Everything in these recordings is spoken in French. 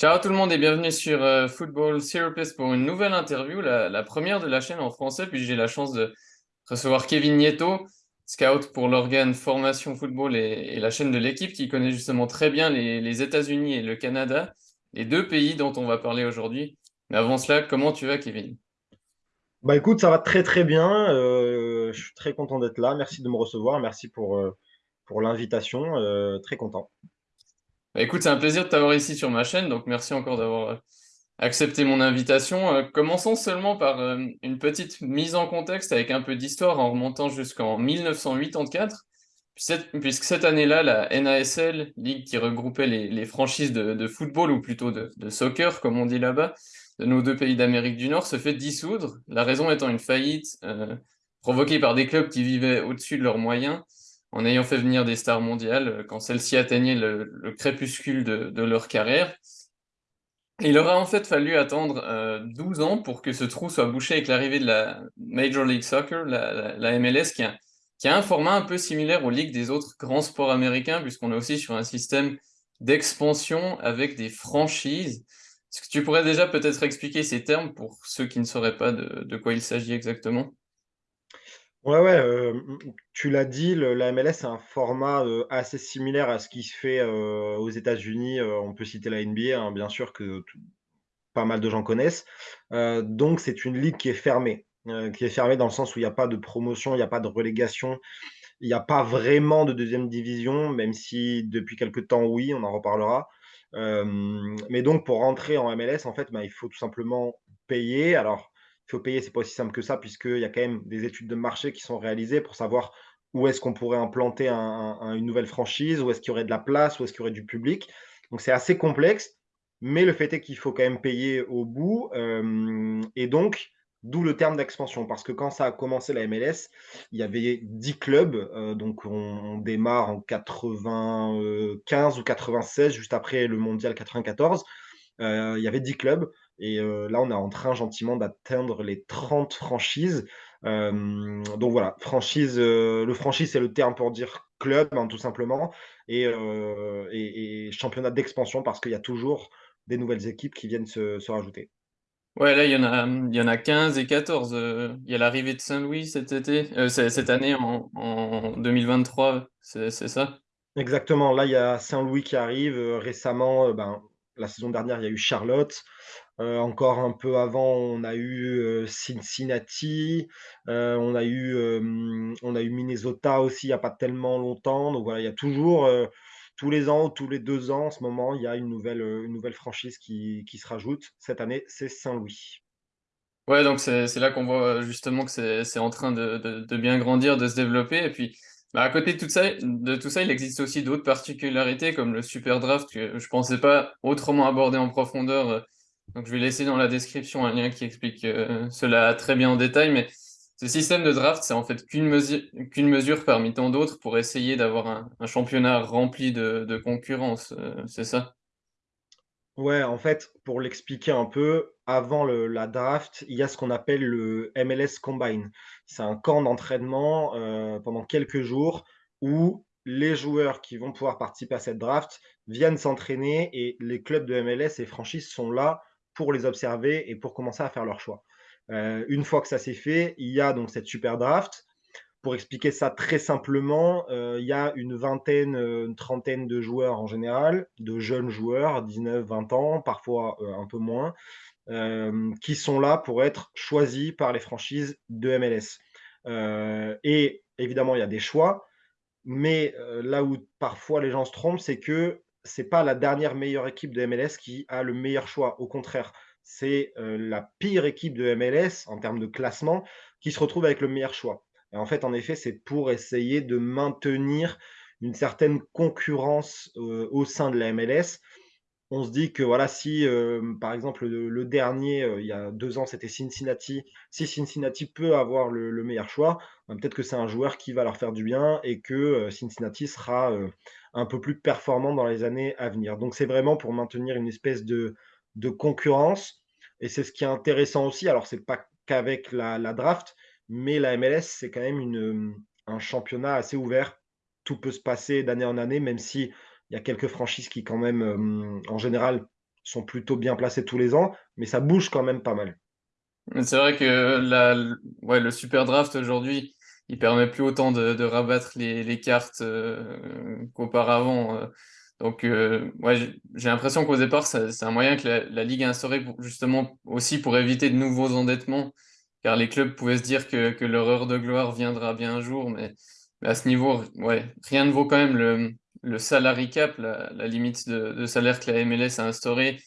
Ciao tout le monde et bienvenue sur euh, Football Therapist pour une nouvelle interview, la, première de la chaîne en français. Puis j'ai la chance de recevoir Kevin Nieto, scout pour l'organe Formation Football et, la chaîne de l'équipe qui connaît justement très bien les, États-Unis et le Canada, les deux pays dont on va parler aujourd'hui. Mais avant cela, comment tu vas, Kevin? Bah écoute, ça va très très bien. Euh, je suis très content d'être là. Merci de me recevoir. Merci pour, euh, pour l'invitation. Très content. Bah, écoute, c'est un plaisir de t'avoir ici sur ma chaîne, donc merci encore d'avoir euh, accepté mon invitation. Euh, commençons seulement par euh, une petite mise en contexte avec un peu d'histoire en remontant jusqu'en 1984, puis cette- puisque cette année-là, la NASL, ligue qui regroupait les, franchises de, football, ou plutôt de, soccer, comme on dit là-bas, de nos deux pays d'Amérique du Nord, se fait dissoudre, la raison étant une faillite provoquée par des clubs qui vivaient au-dessus de leurs moyens en ayant fait venir des stars mondiales euh, quand celles-ci atteignaient le, le crépuscule de, leur carrière. Il aura en fait fallu attendre euh, 12 ans pour que ce trou soit bouché avec l'arrivée de la Major League Soccer, la, MLS, qui a, un format un peu similaire aux ligues des autres grands sports américains, puisqu'on est aussi sur un système d'expansion avec des franchises. Est-ce que tu pourrais déjà peut-être expliquer ces termes pour ceux qui ne sauraient pas de quoi il s'agit exactement? Ouais, ouais, euh, tu l'as dit, le- la MLS, c'est un format euh, assez similaire à ce qui se fait euh, aux États-Unis. On peut citer la NBA, hein, bien sûr, que pas mal de gens connaissent. Donc, c'est une ligue qui est fermée. qui est fermée dans le sens où il n'y a pas de promotion, il n'y a pas de relégation, il n'y a pas vraiment de deuxième division, même si depuis quelque temps, oui, on en reparlera. Mais donc, pour rentrer en MLS, en fait, bah, il faut tout simplement payer. Alors, faut payer, c'est pas aussi simple que ça, puisqu'il y a quand même des études de marché qui sont réalisées pour savoir où est-ce qu'on pourrait implanter un- un- une nouvelle franchise, où est-ce qu'il y aurait de la place, où est-ce qu'il y aurait du public. Donc, c'est assez complexe, mais le fait est qu'il faut quand même payer au bout. euh, et donc, d'où le terme d'expansion, parce que quand ça a commencé la MLS, il y avait 10 clubs, euh, donc on, on démarre en 95 ou 96, juste après le mondial 94. Euh, il y avait 10 clubs, et euh, là on est en train gentiment d'atteindre les 30 franchises. Euh, donc voilà, franchise, euh, le franchise c'est le terme pour dire club, hein, tout simplement, et, euh, et- et championnat d'expansion parce qu'il y a toujours des nouvelles équipes qui viennent se, se rajouter. Ouais, là, il y en a, il y en a 15 et 14. euh, il y a l'arrivée de Saint-Louis cet été, cette année en, en 2023, c'est ça? Exactement. Là, il y a Saint-Louis qui arrive. récemment, ben, la saison dernière, il y a eu Charlotte. Euh, encore un peu avant, on a eu euh, Cincinnati. Euh, on a eu, on a eu Minnesota aussi, il n'y a pas tellement longtemps. Donc voilà, il y a toujours, tous les ans, tous les deux ans, en ce moment, il y a une nouvelle, une nouvelle franchise qui, qui se rajoute. Cette année, c'est Saint-Louis. Ouais, donc c'est là qu'on voit justement que c'est en train de, de, bien grandir, de se développer. Et puis, bah, à côté de tout ça, de tout ça, il existe aussi d'autres particularités comme le super draft que je pensais pas autrement aborder en profondeur. Euh, Donc, je vais laisser dans la description un lien qui explique euh, cela très bien en détail. Mais ce système de draft, c'est en fait qu'une mesure, qu'une mesure parmi tant d'autres pour essayer d'avoir un, championnat rempli de, concurrence. euh, c'est ça? Ouais, en fait, pour l'expliquer un peu, avant la draft, il y a ce qu'on appelle le MLS Combine. C'est un camp d'entraînement, heu, pendant quelques jours où les joueurs qui vont pouvoir participer à cette draft viennent s'entraîner et les clubs de MLS et franchises sont là pour les observer et pour commencer à faire leur choix. Heu, une fois que ça c'est fait, il y a donc cette super draft pour expliquer ça très simplement, heu, il y a une vingtaine, heu, une trentaine de joueurs en général, de jeunes joueurs, 19-20 ans, parfois, un peu moins, qui sont là pour être choisis par les franchises de MLS. Et évidemment, il y a des choix, mais là où parfois les gens se trompent, c'est que c'est pas la dernière meilleure équipe de MLS qui a le meilleur choix. Au contraire, c'est, heu, la pire équipe de MLS en termes de classement qui se retrouve avec le meilleur choix. Et en fait, en effet, c'est pour essayer de maintenir une certaine concurrence, heu, au sein de la MLS on se dit que voilà, si, hem, par exemple, le dernier, il y a 2 ans, c'était Cincinnati. Si Cincinnati peut avoir le le meilleur choix, ben, peut-être que c'est un joueur qui va leur faire du bien et que, Cincinnati sera, un peu plus performant dans les années à venir. Donc c'est vraiment pour maintenir une espèce de concurrence et c'est ce qui est intéressant aussi. Alors c'est pas qu'avec la draft, mais la MLS, c'est quand même un championnat assez ouvert. Tout peut se passer d'année en année, même si il y a quelques franchises qui quand même, hem, en général, sont plutôt bien placés tous les ans, mais ça bouge quand même pas mal. C'est vrai que le super draft aujourd'hui, il permet plus autant de, rabattre les, cartes euh, qu'auparavant. Euh. Donc, euh, ouais, j'ai l'impression qu'au départ, c'est un moyen que la, Ligue a instauré justement aussi pour éviter de nouveaux endettements, car les clubs pouvaient se dire que, leur heure de gloire viendra bien un jour, mais, à ce niveau, ouais, rien ne vaut quand même le, le salary cap, la, limite de, salaire que la MLS a instaurée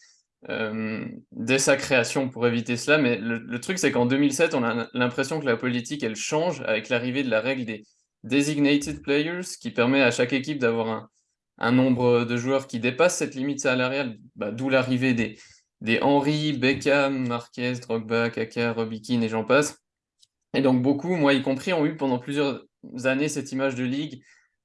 euh, dès sa création pour éviter cela. Mais le, truc, c'est qu'en 2007, on a l'impression que la politique, elle change avec l'arrivée de la règle des designated players, qui permet à chaque équipe d'avoir un, nombre de joueurs qui dépasse cette limite salariale, bah, d'où l'arrivée des, des Henry, Beckham, Marquez, Drogba, Kaka, Robikin et j'en passe. Et donc beaucoup, moi y compris, ont eu pendant plusieurs années cette image de ligue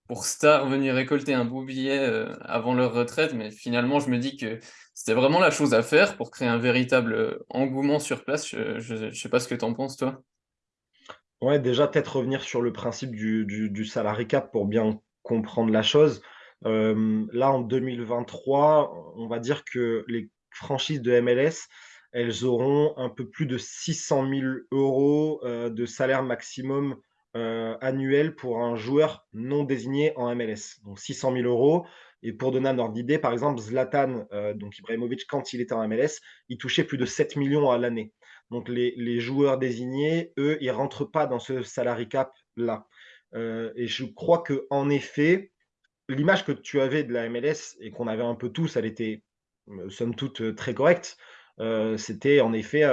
pour stars venir récolter un beau billet euh, avant leur retraite, mais finalement je me dis que c'était vraiment la chose à faire pour créer un véritable euh, engouement sur place. Je ne sais pas ce que tu en penses, toi. Ouais, déjà, peut-être revenir sur le principe du, du, cap pour bien comprendre la chose. Euh, là, en 2023, on va dire que les franchises de MLS, elles auront un peu plus de 600 000 euros de salaire maximum annuel pour un joueur non désigné en MLS. Donc 600 000 euros, et pour donner un ordre d'idée, par exemple, Zlatan, euh, donc Ibrahimovic, quand il était en MLS, il touchait plus de 7 millions à l'année. Donc les, joueurs désignés, eux, ils ne rentrent pas dans ce salary cap-là. Euh, et je crois qu'en effet, l'image que tu avais de la MLS et qu'on avait un peu tous, elle était euh, somme toute très correcte. C'était en effet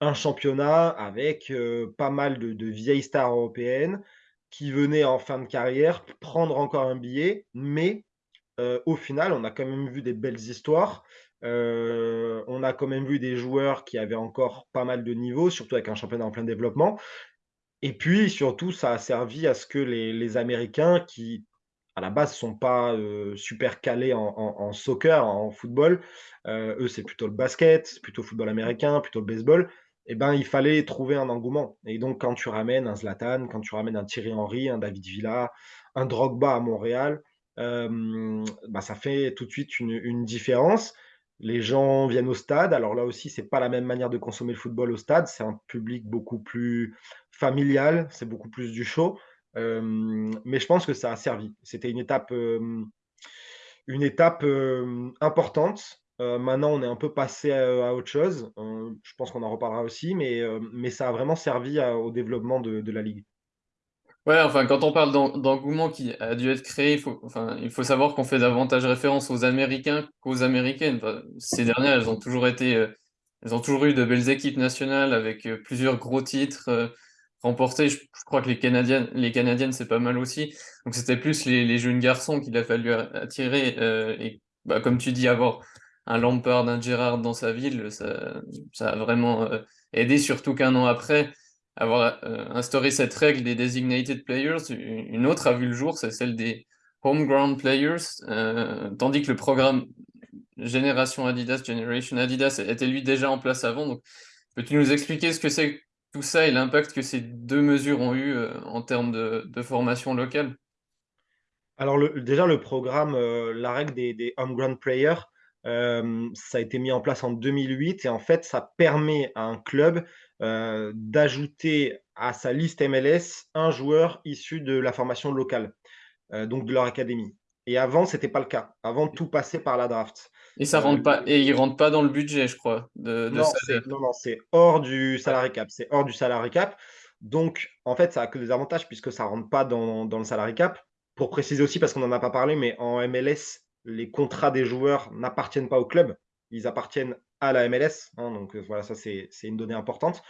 un championnat avec pas mal de, vieilles stars européennes qui venaient en fin de carrière prendre encore un billet, mais euh, au final, on a quand même vu des belles histoires. Euh, on a quand même vu des joueurs qui avaient encore pas mal de niveaux, surtout avec un championnat en plein développement. Et puis, surtout, ça a servi à ce que les, Américains, qui à la base sont pas euh, super calés en, soccer, en football, eux, c'est plutôt le basket, plutôt le football américain, plutôt le baseball. Eh ben, il fallait trouver un engouement. Et donc, quand tu ramènes un Zlatan, quand tu ramènes un Thierry Henry, un David Villa, un Drogba à Montréal, bah, ça fait tout de suite une, différence. Les gens viennent au stade. Alors là aussi, c'est pas la même manière de consommer le football au stade. C'est un public beaucoup plus familial, c'est beaucoup plus du show. mais je pense que ça a servi. C'était une étape, une étape importante. Maintenant, on est un peu passé à, autre chose. je pense qu'on en reparlera aussi, mais, mais ça a vraiment servi au développement de la ligue. Ouais, enfin, quand on parle d'engouement qui a dû être créé, il faut, enfin, il faut savoir qu'on fait davantage référence aux Américains qu'aux Américaines. ces dernières, elles ont toujours été, euh, elles ont toujours eu de belles équipes nationales avec euh, plusieurs gros titres euh, remportés. Je, crois que les Canadiennes, les Canadiennes, c'est pas mal aussi. Donc c'était plus les, jeunes garçons qu'il a fallu attirer. et bah, comme tu dis, avoir un Lampard, un Gérard dans sa ville, ça, a vraiment aidé, surtout qu'un an après avoir euh, instauré cette règle des designated players. Une autre a vu le jour, c'est celle des homeground players, euh, tandis que le programme Génération Adidas, Generation Adidas était lui déjà en place avant. Donc, peux-tu nous expliquer ce que c'est tout ça et l'impact que ces deux mesures ont eu euh, en termes de, formation locale? Alors déjà, le programme, la règle des, des homegrown players, ça a été mis en place en 2008 et en fait, ça permet à un club euh, d'ajouter à sa liste MLS un joueur issu de la formation locale, euh, donc de leur académie. Et avant, ce n'était pas le cas. Avant, tout passait par la draft. Et ça rentre pas, et il rentre pas dans le budget, je crois. De, non, non, c'est hors du salary cap. C'est hors du salary cap. Donc, en fait, ça a que des avantages puisque ça rentre pas dans, dans le salary cap. Pour préciser aussi, parce qu'on n'en a pas parlé, mais en MLS, les contrats des joueurs n'appartiennent pas au club. Ils appartiennent à la MLS. Hein, donc euh, voilà, ça c'est une donnée importante.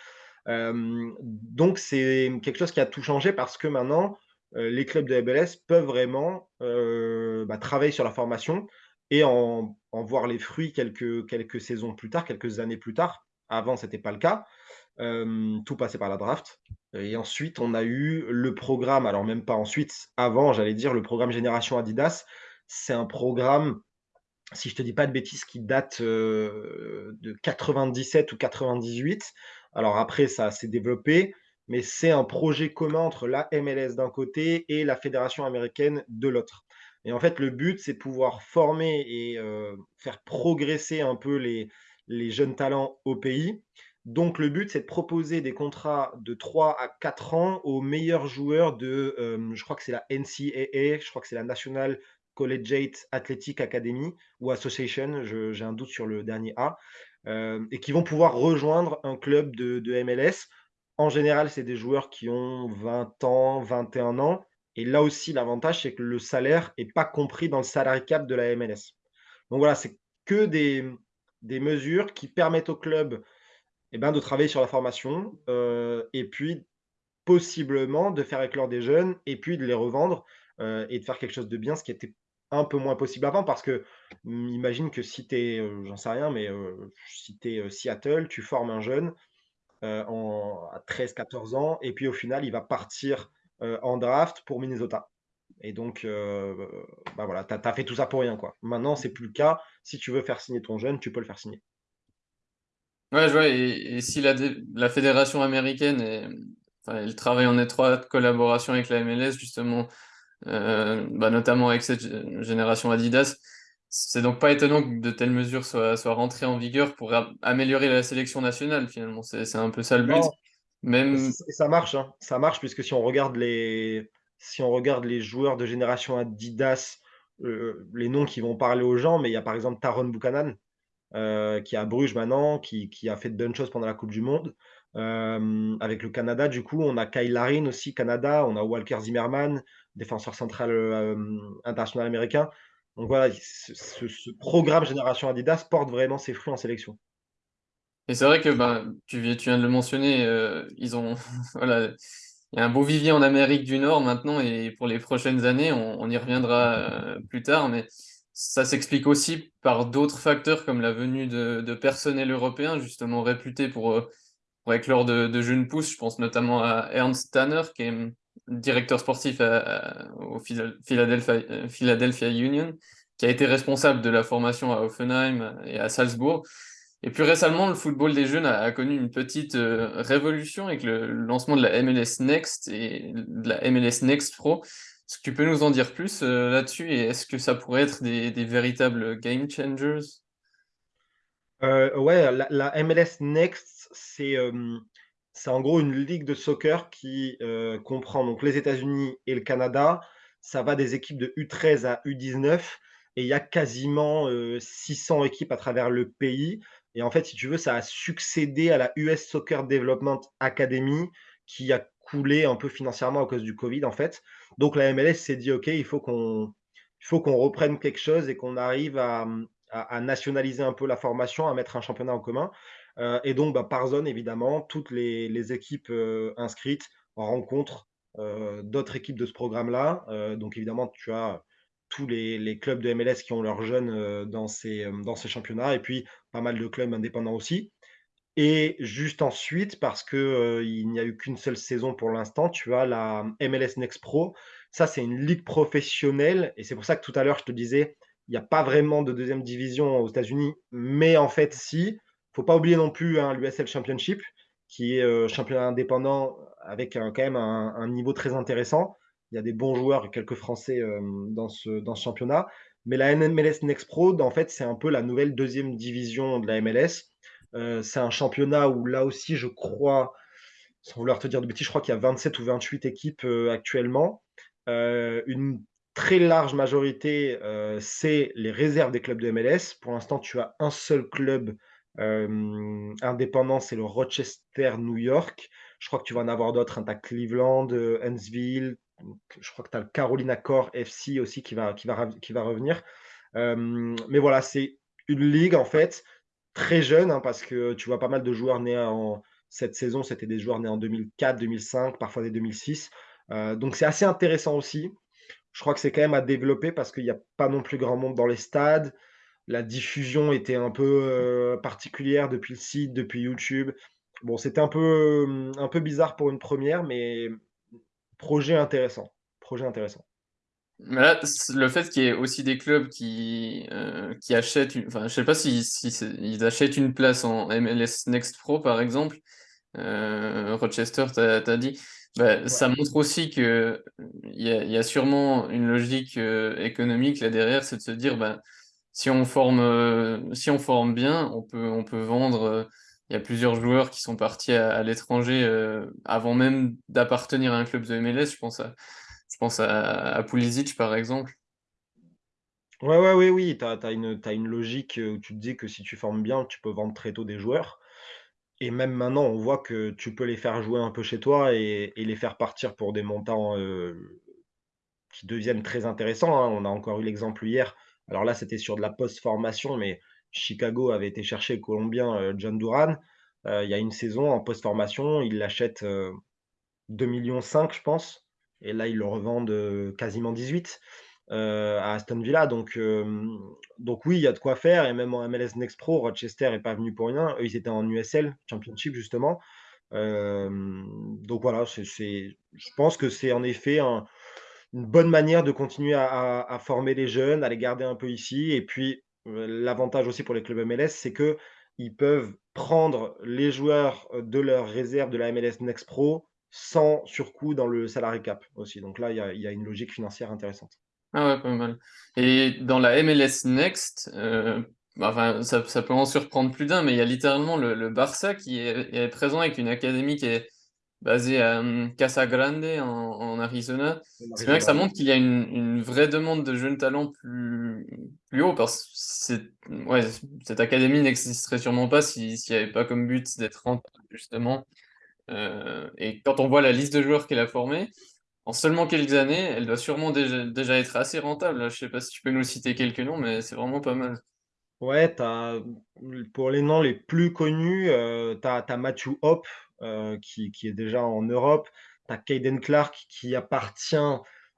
Euh, donc c'est quelque chose qui a tout changé parce que maintenant, euh, les clubs de MLS peuvent vraiment bah, travailler sur la formation et en, voir les fruits quelques, quelques saisons plus tard, quelques années plus tard. Avant, ce n'était pas le cas. tout passait par la draft. Et ensuite, on a eu le programme, alors même pas ensuite, avant, j'allais dire, le programme Génération Adidas. C'est un programme si je te dis pas de bêtises, qui date euh, de 97 ou 98. Alors après, ça s'est développé, mais c'est un projet commun entre la MLS d'un côté et la Fédération américaine de l'autre. Et en fait, le but, c'est de pouvoir former et heu, faire progresser un peu les jeunes talents au pays. Donc le but, c'est de proposer des contrats de 3 à 4 ans aux meilleurs joueurs de, hem, je crois que c'est la NCAA, je crois que c'est la National Collegiate Athletic Academy ou Association, j'ai un doute sur le dernier A, heu et qui vont pouvoir rejoindre un club de MLS. En général, c'est des joueurs qui ont 20 ans, 21 ans et là aussi, l'avantage, c'est que le salaire est pas compris dans le salary cap de la MLS. Donc voilà, c'est que des, des mesures qui permettent au club eh ben, de travailler sur la formation euh, et puis possiblement de faire éclore des jeunes et puis de les revendre euh, et de faire quelque chose de bien, ce qui était un peu moins possible avant parce que hum, imagine que si tu es, j'en sais rien, mais si tu es Seattle, tu formes un jeune en, à 13-14 ans et puis au final, il va partir en draft pour Minnesota. Et donc, bah voilà, tu as, fait tout ça pour rien. Quoi. Maintenant, c'est plus le cas. Si tu veux faire signer ton jeune, tu peux le faire signer. Ouais, je vois. Et, si la, la fédération américaine, elle travaille en étroite collaboration avec la MLS, justement, bah, notamment avec cette génération Adidas, c'est donc pas étonnant que de telles mesures soient, soient rentrées en vigueur pour améliorer la sélection nationale, finalement. C'est un peu ça le but. Même... Ça marche, hein. ça marche, puisque si on regarde les, si on regarde les joueurs de génération Adidas, euh, les noms qui vont parler aux gens, mais il y a par exemple Taron Buchanan, euh, qui est à Bruges maintenant, qui, a fait de bonnes choses pendant la Coupe du Monde. Euh, avec le Canada, du coup, on a Kyle Larin aussi, Canada, on a Walker Zimmerman, défenseur central international américain. Donc voilà, ce, programme Génération Adidas porte vraiment ses fruits en sélection. Et c'est vrai que ben, tu, viens de le mentionner, ils ont voilà, il y a un beau vivier en Amérique du Nord maintenant et pour les prochaines années, on, y reviendra euh, plus tard, mais ça s'explique aussi par d'autres facteurs comme la venue de, personnel européen justement réputé pour, euh, pour éclore de, jeunes pousses. Je pense notamment à Ernst Tanner qui est directeur sportif au Philadelphia, euh, Philadelphia Union, qui a été responsable de la formation à Offenheim et à Salzbourg. Et plus récemment, le football des jeunes a, connu une petite euh, révolution avec le lancement de la MLS Next et de la MLS Next Pro. Est-ce que tu peux nous en dire plus euh, là-dessus et est-ce que ça pourrait être des, véritables game changers? Euh, Ouais, la, MLS Next, c'est c'est en gros une ligue de soccer qui comprend donc les États-Unis et le Canada. Ça va des équipes de U13 à U19 et il y a quasiment 600 équipes à travers le pays. Et en fait, si tu veux, ça a succédé à la US Soccer Development Academy qui a coulé un peu financièrement à cause du Covid, en fait. Donc la MLS s'est dit, OK, il faut qu'on reprenne quelque chose et qu'on arrive à, nationaliser un peu la formation, à mettre un championnat en commun. Euh, et donc, bah, par zone, évidemment, toutes les, équipes euh, inscrites rencontrent euh, d'autres équipes de ce programme-là. donc, évidemment, tu as tous les, clubs de MLS qui ont leurs jeunes dans, ces, championnats, et puis pas mal de clubs indépendants aussi. Et juste ensuite, parce qu'il il n'y a eu qu'une seule saison pour l'instant, tu as la MLS Next Pro. Ça, c'est une ligue professionnelle, et c'est pour ça que tout à l'heure, je te disais, il n'y a pas vraiment de deuxième division aux États-Unis, mais en fait, si. Faut pas oublier non plus hein, l'USL Championship, qui est championnat indépendant avec quand même un, niveau très intéressant. Il y a des bons joueurs, quelques Français euh, dans, ce, dans ce championnat. Mais la MLS Next Pro, en fait, c'est un peu la nouvelle deuxième division de la MLS. Euh, c'est un championnat où là aussi, je crois, sans vouloir te dire de bêtises, je crois qu'il y a 27 ou 28 équipes euh, actuellement. une très large majorité, c'est les réserves des clubs de MLS. Pour l'instant, tu as un seul club indépendant, c'est le Rochester New York. Je crois que tu vas en avoir d'autres. Hein. Tu as Cleveland, Huntsville, je crois que tu as le Carolina Core FC aussi qui va, qui va, qui va revenir. Euh, mais voilà, c'est une ligue en fait très jeune hein, parce que tu vois pas mal de joueurs nés en cette saison, c'était des joueurs nés en 2004, 2005, parfois des 2006. Euh, donc c'est assez intéressant aussi. Je crois que c'est quand même à développer parce qu'il n'y a pas non plus grand monde dans les stades. La diffusion était un peu euh, particulière depuis le site, depuis YouTube. Bon, c'était un peu, un peu bizarre pour une première, mais projet intéressant. Projet intéressant. Mais là, le fait qu'il y ait aussi des clubs qui, euh, qui achètent, une, enfin, je sais pas si, si ils achètent une place en MLS Next Pro, par exemple. Euh, Rochester, tu as, dit. Bah, Ouais. ça montre aussi que, il y a y a sûrement une logique, économique là derrière, c'est de se dire: «Ben, si on forme, heu, si on forme bien, on peut on peut vendre», heu, il y a plusieurs joueurs qui sont partis à l'étranger, heu, avant même d'appartenir à un club de MLS. Je pense à je pense à Pulisic par exemple. Ouais, ouais, oui, oui, tu as as une as une logique, où tu te dis que si tu formes bien, tu peux vendre très tôt des joueurs et même maintenant, on voit que tu peux les faire jouer un peu chez toi et les faire partir pour des montants, qui deviennent très intéressants, hein. On a encore eu l'exemple hier. Alors là, c'était sur de la post-formation, mais Chicago avait été chercher le Colombien, heu, John Duran, heu, il y a une saison en post-formation, ils l'achètent, heu, 2,5 je pense. Et là, ils le revendent, heu, quasiment 18, heu, à Aston Villa. Donc donc oui, il y a de quoi faire. Et même en MLS Next Pro, Rochester est pas venu pour rien. Eux, ils étaient en USL Championship justement, donc voilà, c'est je pense que c'est en effet un une bonne manière de continuer à former les jeunes, à les garder un peu ici et puis, heu, l'avantage aussi pour les clubs MLS, c'est qu'ils peuvent prendre les joueurs, heu, de leur réserve de la MLS Next Pro sans surcoût dans le salary cap aussi. Donc là, il y a une logique financière intéressante. Ah ouais, pas mal et dans la MLS Next, heu, bah, enfin, ça peut en surprendre plus d'un, mais il y a littéralement le Barça qui est présent avec une académie qui est basée à, mmh, Casa Grande en en Arizona. C'est vrai que ça montre qu'il y a une une vraie demande de jeunes talents plus plus haut parce ouais, cette académie n'existerait sûrement pas si s'il y avait pas comme but d'être rentable justement, heu et quand on voit la liste de joueurs qu'elle a formée, en seulement quelques années, elle doit sûrement déjà déjà être assez rentable, là. Je sais pas si tu peux nous citer quelques noms, mais c'est vraiment pas mal. Ouais, as, pour les noms les plus connus, heu, tu as Matthew Hoppe, heu, qui qui est déjà en Europe. Tu as Caden Clark qui appartient,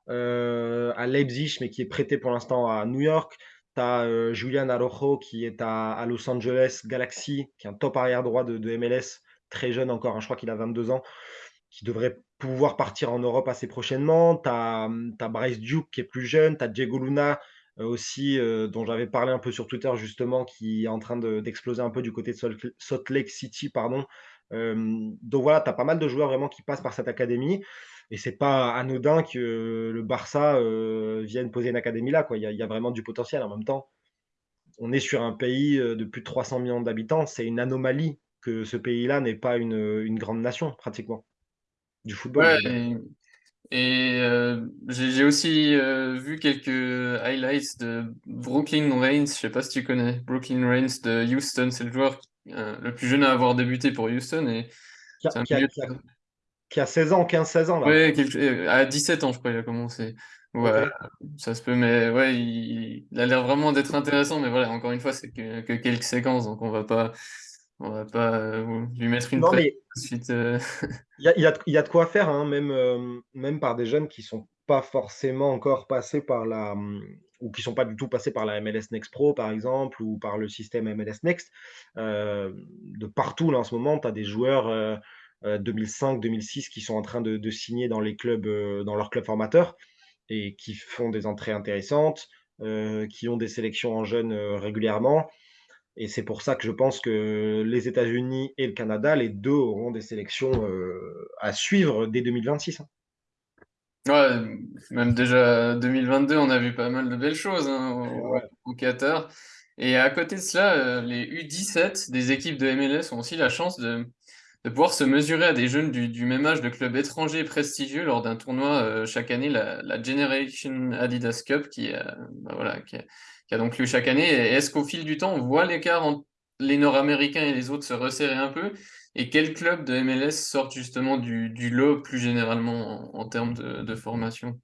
heu, à Leipzig, mais qui est prêté pour l'instant à New York. Tu as, heu, Julian Araujo qui est à Los Angeles Galaxy, qui est un top arrière droit de MLS, très jeune encore, hein, je crois qu'il a 22 ans, qui devrait pouvoir partir en Europe assez prochainement. Tu as, as Bryce Duke qui est plus jeune, tu as Diego Luna, aussi, dont j'avais parlé un peu sur Twitter justement, qui est en train de d'exploser un peu du côté de Salt Salt Lake City, pardon. Donc voilà, tu as pas mal de joueurs vraiment qui passent par cette académie et c'est pas anodin que le Barça, vienne poser une académie là. Il y a vraiment du potentiel. En même temps, on est sur un pays, de plus de 300 millions d'habitants. C'est une anomalie que ce pays-là n'ait pas une, grande nation pratiquement. Du football, Ouais et j'ai aussi, vu quelques highlights de Brooklyn Raines, je sais pas si tu connais? Brooklyn Raines de Houston, c'est le joueur, heu, le plus jeune à avoir débuté pour Houston et Qui a c'est un qui a milieu qui a qui a 16 ans, 15-16 ans là. ouais, quelque heu, à 17 ans, je crois, il a commencé. Ouais, ça se peut, mais ouais, il il a l'air vraiment d'être intéressant, mais voilà, encore une fois, c'est que que quelques séquences, donc on va pas on va pas, heu, lui mettre une Non, mais suite, il y a y a y a de quoi faire, hein, même, même par des jeunes qui sont pas forcément encore passés par la, ou qui sont pas du tout passés par la MLS Next Pro, par exemple, ou par le système MLS Next. Hem, de partout là, en ce moment, tu as des joueurs, heu heu, 2005-2006 qui sont en train de signer dans les clubs, dans leurs clubs formateurs et qui font des entrées intéressantes, qui ont des sélections en jeunes, régulièrement. Et c'est pour ça que je pense que les États-Unis et le Canada, les 2 auront des sélections, à suivre dès 2026, hein. Ouais, même déjà 2022, on a vu pas mal de belles choses, hein, au ouais. au Qatar et à côté de cela, heu, les U17 des équipes de MLS ont aussi la chance de de pouvoir se mesurer à des jeunes du du même âge de clubs étrangers prestigieux lors d'un tournoi, heu, chaque année, la la Generation Adidas Cup qui, heu, bah, voilà, qui a qui a donc lieu chaque année et est-ce qu'au fil du temps, on voit l'écart entre les Nord-américains et les autres se resserrer un peu? Et quels clubs de MLS sortent justement du du lot plus généralement en en termes de de formation?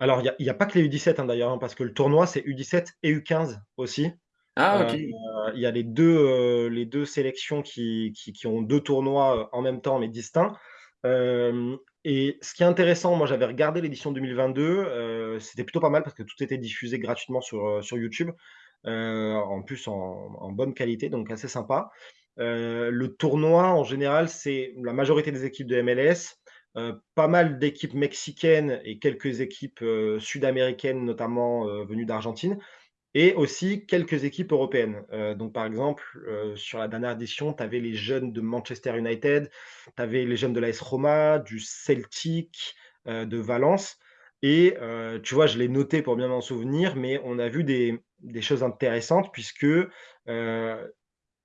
Alors il y a pas que les U17, hein, d'ailleurs, hein, parce que le tournoi, c'est U17 et U15 aussi. Ah Heu, OK. il y a les 2, heu, les 2 sélections qui qui qui ont 2 tournois, heu, en même temps, mais distincts. Et ce qui est intéressant, moi, j'avais regardé l'édition 2022, heu, c'était plutôt pas mal parce que tout était diffusé gratuitement sur, sur YouTube. En plus en en bonne qualité, donc assez sympa. Heu, le tournoi en général, c'est la majorité des équipes de MLS, heu, pas mal d'équipes mexicaines et quelques équipes, heu, sud-américaines, notamment, venues d'Argentine et aussi quelques équipes européennes. Donc par exemple, sur la dernière édition, tu avais les jeunes de Manchester United, tu avais les jeunes de l'AS Roma, du Celtic, de Valence et tu vois, je l'ai noté pour bien m'en souvenir, mais on a vu des choses intéressantes puisque,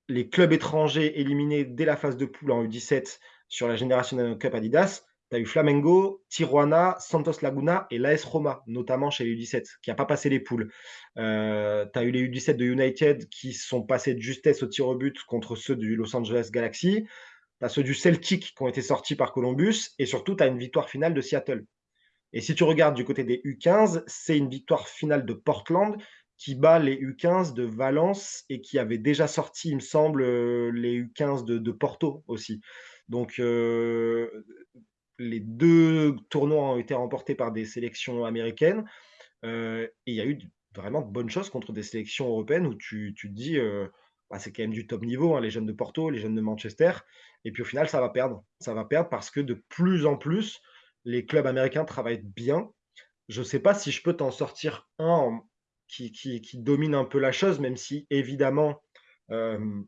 les clubs étrangers éliminés dès la phase de poule en U17 sur la Generational Cup Adidas, tu as eu Flamengo, Tijuana, Santos Laguna et l'AS Roma, notamment chez les U17, qui a pas passé les poules. Heu, tu as eu les U17 de United qui sont passés de justesse au tir au but contre ceux du Los Angeles Galaxy. Tu as ceux du Celtic qui ont été sortis par Columbus et surtout tu as une victoire finale de Seattle. Et si tu regardes du côté des U15, c'est une victoire finale de Portland qui bat les U15 de Valence et qui avait déjà sorti, il me semble, heu, les U15 de Porto aussi. Donc, heu, les 2 tournois ont été remportés par des sélections américaines, et il y a eu vraiment de bonnes choses contre des sélections européennes où tu tu te dis, bah, c'est quand même du top niveau, hein, les jeunes de Porto, les jeunes de Manchester et puis au final ça va perdre. Ça va perdre parce que de plus en plus, les clubs américains travaillent bien. Je sais pas si je peux t'en sortir un qui domine un peu la chose, même si évidemment, hem,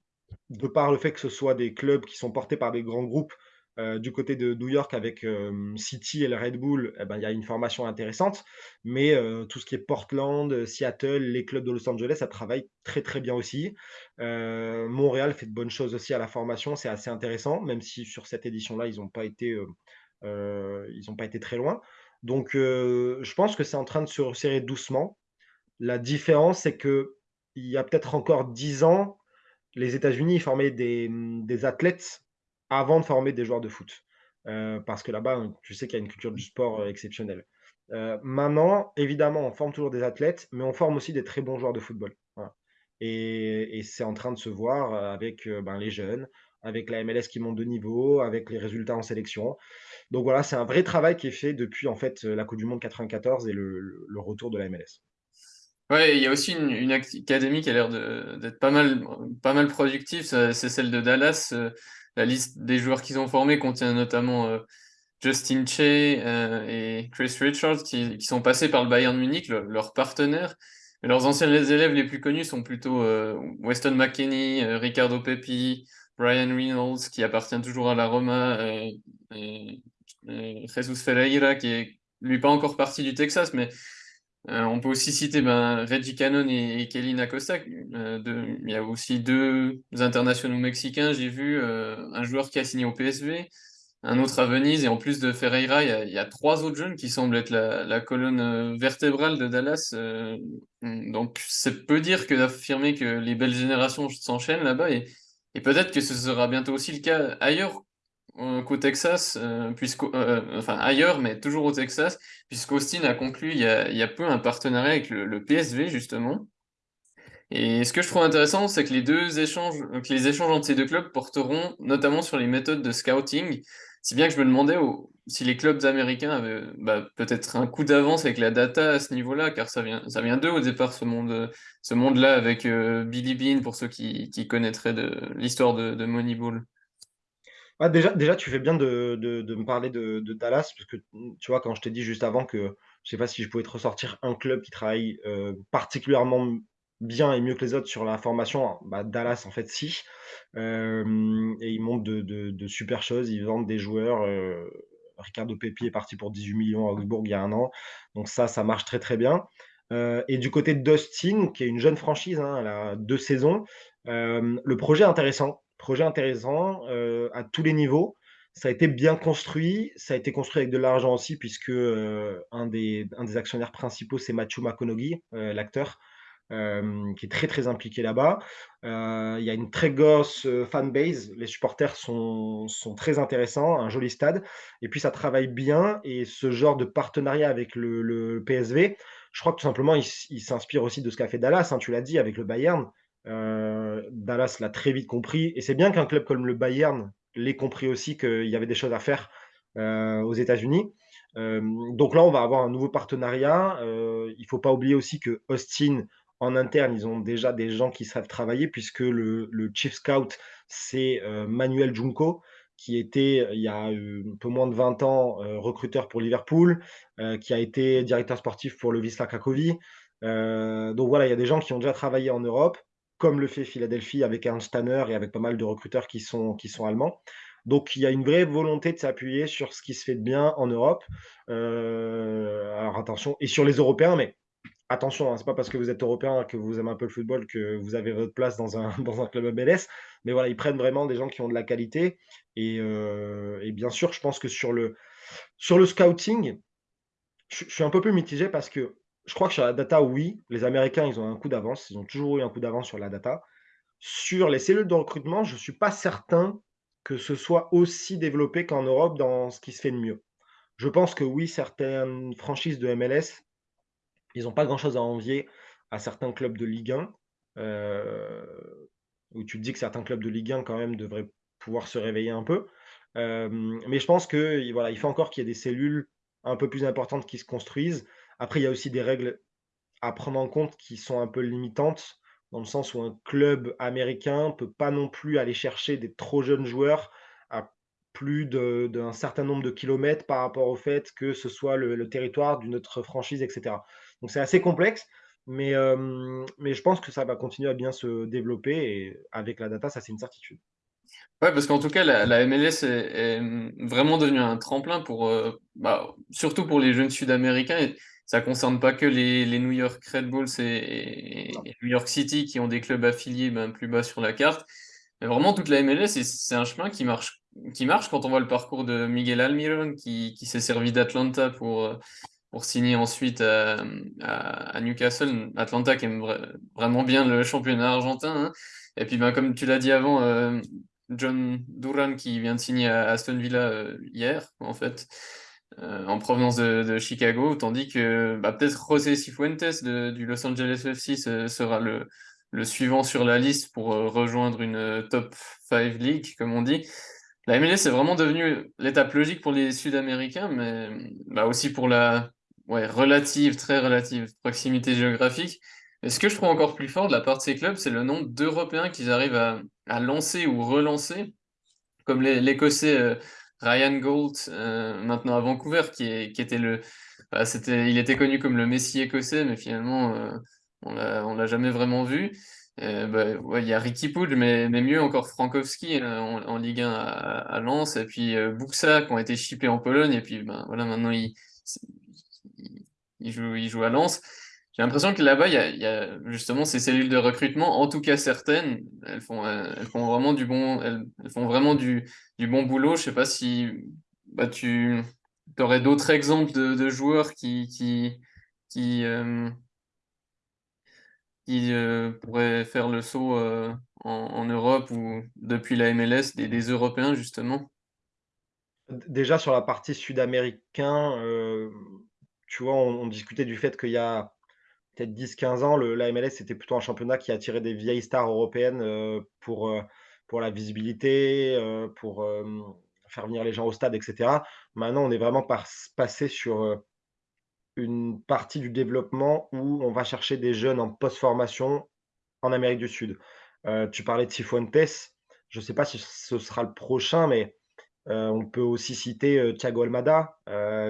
de par le fait que ce soit des clubs qui sont portés par des grands groupes, heu, du côté de New York avec, hem, City et le Red Bull, et ben, il y a une formation intéressante. Mais, tout ce qui est Portland, Seattle, les clubs de Los Angeles, ça travaille très, très bien aussi. Montréal fait de bonnes choses aussi à la formation, c'est assez intéressant, même si sur cette édition-là, ils ont pas été, ils pas été très loin. Donc, je pense que c'est en train de se resserrer doucement. La différence, c'est qu'il y a peut-être encore 10 ans, les États-Unis, formaient des, athlètes avant de former des joueurs de foot. Heu, parce que là-bas, tu sais qu'il y a une culture du sport, heu, exceptionnelle. Heu, maintenant, évidemment, on forme toujours des athlètes, mais on forme aussi des très bons joueurs de football. Et c'est en train de se voir, avec, ben, les jeunes, avec la MLS qui monte de niveau, avec les résultats en sélection. Donc voilà, c'est un vrai travail qui est fait depuis, en fait, la coupe du monde 94 et le retour de la MLS. Ouais, il y a aussi une académie qui a l'air d'être pas mal pas mal productive, c'est celle de Dallas, heu, la liste des joueurs qu'ils ont formés contient notamment, heu, Justin Che, heu, et Chris Richards qui sont passés par le Bayern Munich, le leur partenaire. Leurs anciens élèves les plus connus sont plutôt, Weston McKennie, heu, Ricardo Pepi, Ryan Reynolds qui appartient toujours à la Roma, et Jesus Ferreira qui est lui pas encore parti du Texas, mais On peut aussi citer, ben, Reggie Cannon et et Kellyn Acosta, de il y a aussi 2 internationaux mexicains, j'ai vu, heu, un joueur qui a signé au PSV, un autre à Venise et en plus de Ferreira, il y a 3 autres jeunes qui semblent être la colonne, heu, vertébrale de Dallas, donc c'est peu dire que d'affirmer que les belles générations s'enchaînent là-bas et peut-être que ce sera bientôt aussi le cas ailleurs, qu'au Texas, heu, puisqu'au heu, enfin ailleurs, mais toujours au Texas, puisqu'Austin a conclu il y a peu un partenariat avec le PSV justement et ce que je trouve intéressant, c'est que les 2 échanges que les échanges entre ces 2 clubs porteront notamment sur les méthodes de scouting. Si bien que je me demandais si les clubs américains avaient, bah, peut-être un coup d'avance avec la data à ce niveau-là, car ça vient ça vient d'eux au départ ce monde, ce monde-là avec, heu, Billy Beane pour ceux qui connaîtraient l'histoire de de Moneyball. Ah déjà tu fais bien de de de me parler de de Dallas parce que, mmh, tu vois, quand je t'ai dit juste avant que je sais pas si je pouvais te ressortir un club qui travaille, heu, particulièrement bien et mieux que les autres sur la formation, bah, Dallas en fait si. Et ils montent de de de super choses, ils vendent des joueurs, heu, Ricardo Pepi est parti pour 18 000 000 à Augsbourg il y a 1 an, donc ça, ça marche très, très bien. Heu et du côté d'Austin, qui est une jeune franchise, hein, elle a 2 saisons, le projet est intéressant. Projet intéressant, heu, à tous les niveaux. Ça a été bien construit, ça a été construit avec de l'argent aussi puisque, heu, un des actionnaires principaux, c'est Matthew McConaughey, heu, l'acteur, qui est très, très impliqué là-bas. Il y a une très grosse, fanbase, les supporters sont très intéressants, un joli stade et puis ça travaille bien et ce genre de partenariat avec le PSV, je crois que tout simplement, il s'inspire aussi de ce qu'a fait Dallas, hein, tu l'as dit avec le Bayern. Heu, Dallas l'a très vite compris et c'est bien qu'un club comme le Bayern l'ait compris aussi qu'il y avait des choses à faire, heu, aux États-Unis. Hem, donc là, on va avoir un nouveau partenariat, il faut pas oublier aussi que Austin, en interne, ils ont déjà des gens qui savent travailler puisque le chief scout, c'est, Manuel Junco qui était, il y a, un peu moins de 20 ans, recruteur pour Liverpool, qui a été directeur sportif pour le Wisła Cracovie. Donc voilà, il y a des gens qui ont déjà travaillé en Europe, comme le fait Philadelphie avec Ernst Tanner et avec pas mal de recruteurs qui sont qui sont allemands. Donc il y a une vraie volonté de s'appuyer sur ce qui se fait de bien en Europe. Heu, alors attention et sur les Européens, mais attention, hein, c'est pas parce que vous êtes Européen que vous aimez un peu le football que vous avez votre place dans un dans un club MLS. Mais voilà, ils prennent vraiment des gens qui ont de la qualité et heu et bien sûr, je pense que sur le sur le scouting, je je suis un peu plus mitigé parce que je crois que sur la data, oui, les Américains, ils ont un coup d'avance. Ils ont toujours eu un coup d'avance sur la data. Sur les cellules de recrutement, je suis pas certain que ce soit aussi développé qu'en Europe dans ce qui se fait de mieux. Je pense que oui, certaines franchises de MLS, ils ont pas grand-chose à envier à certains clubs de Ligue 1, heu, où tu te dis que certains clubs de Ligue 1 quand même devraient pouvoir se réveiller un peu. Hem, mais je pense que, voilà, il faut encore qu'il y ait des cellules un peu plus importantes qui se construisent. Après, il y a aussi des règles à prendre en compte qui sont un peu limitantes, dans le sens où un club américain peut pas non plus aller chercher des trop jeunes joueurs à plus d'un certain nombre de kilomètres par rapport au fait que ce soit le territoire d'une autre franchise et cetera. Donc c'est assez complexe, mais hem, mais je pense que ça va continuer à bien se développer et avec la data, ça, c'est une certitude. Ouais, parce qu'en tout cas, la MLS est vraiment devenue un tremplin pour, heu, bah, surtout pour les jeunes sud-américains ça concerne pas que les les New York Red Bulls et New York City qui ont des clubs affiliés, ben, plus bas sur la carte. Mais vraiment toute la MLS c'est un chemin qui marche qui marche quand on voit le parcours de Miguel Almiron qui qui s'est servi d'Atlanta pour, heu, pour signer ensuite, à à Newcastle. Atlanta qui aime vrai vraiment bien le championnat argentin, hein et puis, ben, comme tu l'as dit avant, hem, John Duran qui vient de signer à Aston Villa, heu, hier, en fait, heu, en provenance de Chicago. Tandis que, bah, peut-être José Cifuentes du Los Angeles FC ce sera le suivant sur la liste pour, heu, rejoindre une, top 5 league comme on dit. La MLS est vraiment devenue l'étape logique pour les Sud-Américains, mais, bah, aussi pour la relative, très relative proximité géographique. Et ce que je trouve encore plus fort de la part de ces clubs, c'est le nombre d'Européens qu'ils arrivent à lancer ou relancer, comme l'É l'Écossais, Ryan Gault, heu, maintenant à Vancouver, qui était le bah, il était connu comme le Messi écossais, mais finalement, heu, on on l'a jamais vraiment vu. Heu, bah, il y a Riqui Puig, mais mais mieux encore Frankowski, en Ligue 1 à Lens et puis, Buksa qui ont été shippés en Pologne et puis, ben, voilà, maintenant il il joue il joue à Lens. J'ai l'impression que là-bas, il y a justement ces cellules de recrutement, en tout cas certaines, elles font, elles font vraiment du bon elles elles font vraiment du du bon boulot. Je sais pas si, bah, tu aurais d'autres exemples de joueurs qui qui, heu, pourraient faire le saut, heu, en Europe ou depuis la MLS, des Européens justement? Déjà sur la partie sud-américain, tu vois, on discutait du fait qu'il y a peut-être 10-15 ans, la MLS, c'était plutôt un championnat qui attirait des vieilles stars européennes, pour, pour la visibilité, heu, pour, faire venir les gens au stade et cetera. Maintenant, on est vraiment passé sur, une partie du développement où on va chercher des jeunes en post-formation en Amérique du Sud. Heu, tu parlais de Cifuentes, je sais pas si ce sera le prochain, mais Heu, on peut aussi citer, Thiago Almada,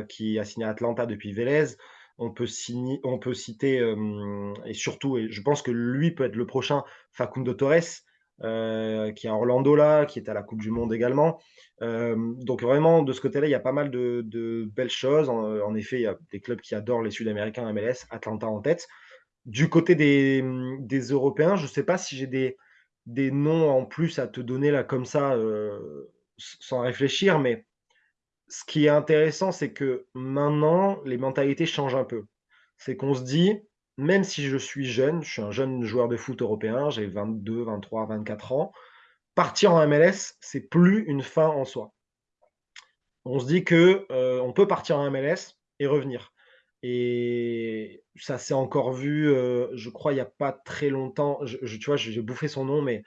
qui a signé à Atlanta depuis Vélez. On peut signer on peut citer, et surtout et je pense que lui peut être le prochain, Facundo Torres, heu, qui est à Orlando là, qui est à la coupe du monde également. Hem, donc vraiment de ce côté-là, il y a pas mal de belles choses. En, effet, il y a des clubs qui adorent les Sud-Américains MLS, Atlanta en tête. Du côté des, Européens, je ne sais pas si j'ai des des noms en plus à te donner là comme ça, heu, s sans réfléchir, mais ce qui est intéressant, c'est que maintenant, les mentalités changent un peu. C'est qu'on se dit: «Même si je suis jeune», je suis un jeune joueur de foot européen, j'ai 22-23-24 ans, partir en MLS, c'est plus une fin en soi. On se dit que, heu, on peut partir en MLS et revenir et ça s'est encore vu, heu, je crois il y a pas très longtemps, je tu vois, j'ai bouffé son nom, mais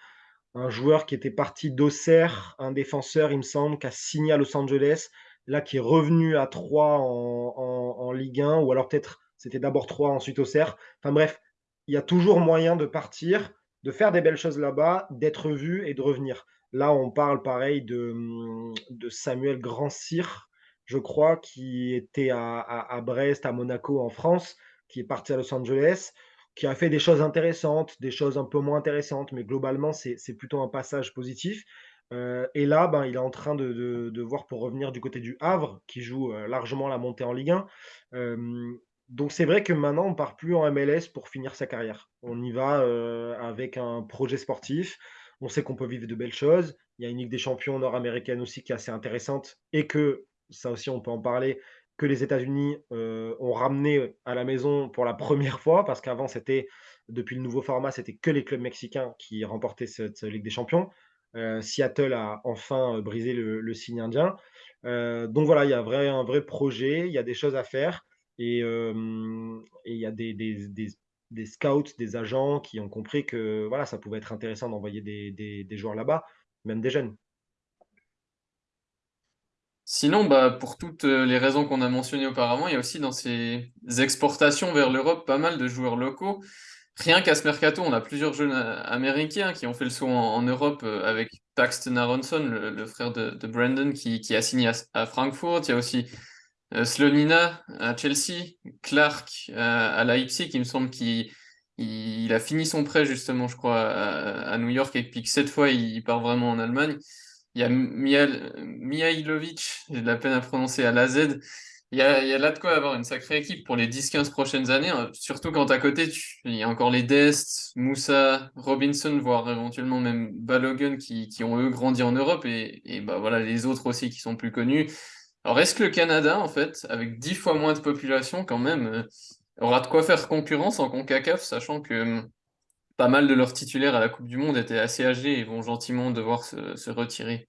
un joueur qui était parti d'Auxerre, un défenseur, il me semble, qui a signé à Los Angeles, là, qui est revenu à Troyes en en en Ligue 1 ou alors peut-être c'était d'abord Troyes, ensuite Auxerre. Enfin bref, il y a toujours moyen de partir, de faire des belles choses là-bas, d'être vu et de revenir. Là, on parle pareil de, Samuel Grandsir, je crois, qui était à Brest, à Monaco en France, qui est parti à Los Angeles, qui a fait des choses intéressantes, des choses un peu moins intéressantes, mais globalement, c'est plutôt un passage positif. Euh, et là, ben, il est en train de, voir pour revenir du côté du Havre, qui joue euh, largement la montée en Ligue 1. Euh, donc c'est vrai que maintenant, on part plus en MLS pour finir sa carrière. On y va avec un projet sportif. On sait qu'on peut vivre de belles choses. Il y a une Ligue des champions nord-américaine aussi qui est assez intéressante et que, ça aussi on peut en parler, que les États-Unis ont ramené à la maison pour la première fois, parce qu'avant c'était, depuis le nouveau format, c'était que les clubs mexicains qui remportaient cette Ligue des champions. Euh, Seattle a enfin euh, brisé le, signe indien. Euh, donc voilà, il y a un vrai projet, il y a des choses à faire et, il y a des, scouts, des agents qui ont compris que voilà, ça pouvait être intéressant d'envoyer des, joueurs là-bas, même des jeunes. Sinon, bah, pour toutes les raisons qu'on a mentionnées auparavant, il y a aussi dans ces exportations vers l'Europe pas mal de joueurs locaux. Rien qu'à ce mercato, on a plusieurs jeunes euh, américains qui ont fait le saut en, Europe euh, avec Paxton Aronson, le, frère de, Brandon, qui, a signé à, Francfort. Il y a aussi euh, Slonina à Chelsea, Clark à Leipzig, il me semble qu'il il, a fini son prêt justement, je crois, à, New York et puis que cette fois, il, part vraiment en Allemagne. Il y a Mihailovic, j'ai de la peine à prononcer, à l'AZ, il y a, là de quoi avoir une sacrée équipe pour les 10-15 prochaines années, hein. surtout quand à côté, il y a encore les Dest, Moussa, Robinson, voire éventuellement même Balogun qui, ont eux grandi en Europe et, bah voilà les autres aussi qui sont plus connus. Alors est-ce que le Canada, en fait, avec 10 fois moins de population quand même, euh, aura de quoi faire concurrence en CONCACAF, sachant que hum, pas mal de leurs titulaires à la Coupe du Monde étaient assez âgés et vont gentiment devoir se retirer?